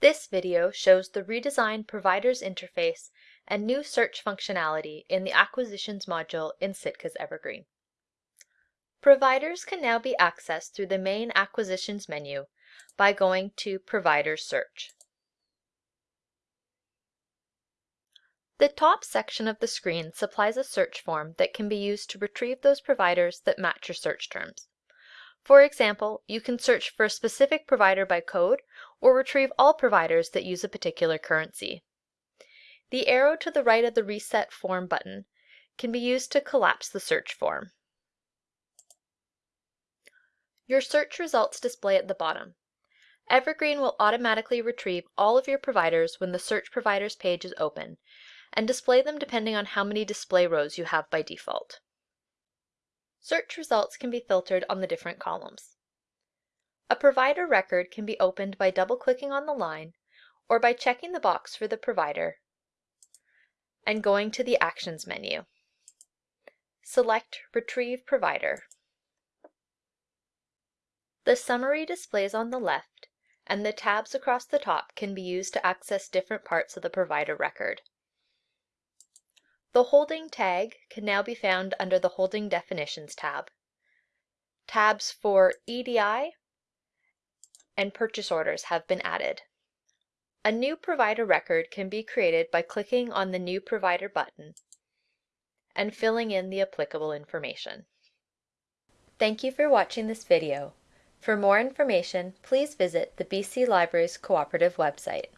This video shows the redesigned Providers interface and new search functionality in the Acquisitions module in Sitka's Evergreen. Providers can now be accessed through the main Acquisitions menu by going to Providers Search. The top section of the screen supplies a search form that can be used to retrieve those providers that match your search terms. For example, you can search for a specific provider by code or retrieve all providers that use a particular currency. The arrow to the right of the Reset Form button can be used to collapse the search form. Your search results display at the bottom. Evergreen will automatically retrieve all of your providers when the Search Providers page is open and display them depending on how many display rows you have by default. Search results can be filtered on the different columns. A provider record can be opened by double-clicking on the line or by checking the box for the provider and going to the Actions menu. Select Retrieve Provider. The summary displays on the left, and the tabs across the top can be used to access different parts of the provider record. The holding tag can now be found under the Holding Definitions tab. Tabs for EDI and purchase orders have been added. A new provider record can be created by clicking on the New Provider button and filling in the applicable information. Thank you for watching this video. For more information, please visit the BC Libraries Cooperative website.